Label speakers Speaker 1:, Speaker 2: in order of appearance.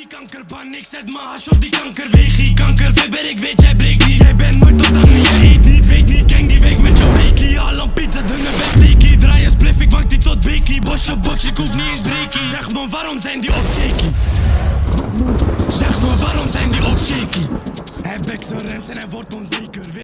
Speaker 1: Die kankerbaan, ik zet mijn hash op die kankerwegie Kankerfeber, ik weet jij breekt niet. Jij bent nooit tot aan je eet niet Weet niet, gang die week met jouw bekie Al een pizza, dunne wegsteekie Draai een spliff, ik wank die tot weekie. Bosje, box, ik hoef niet eens breekie. Zeg me, waarom zijn die op shaky? Zeg me, waarom zijn die op shaky? Hij bekt zijn rems en hij wordt onzeker.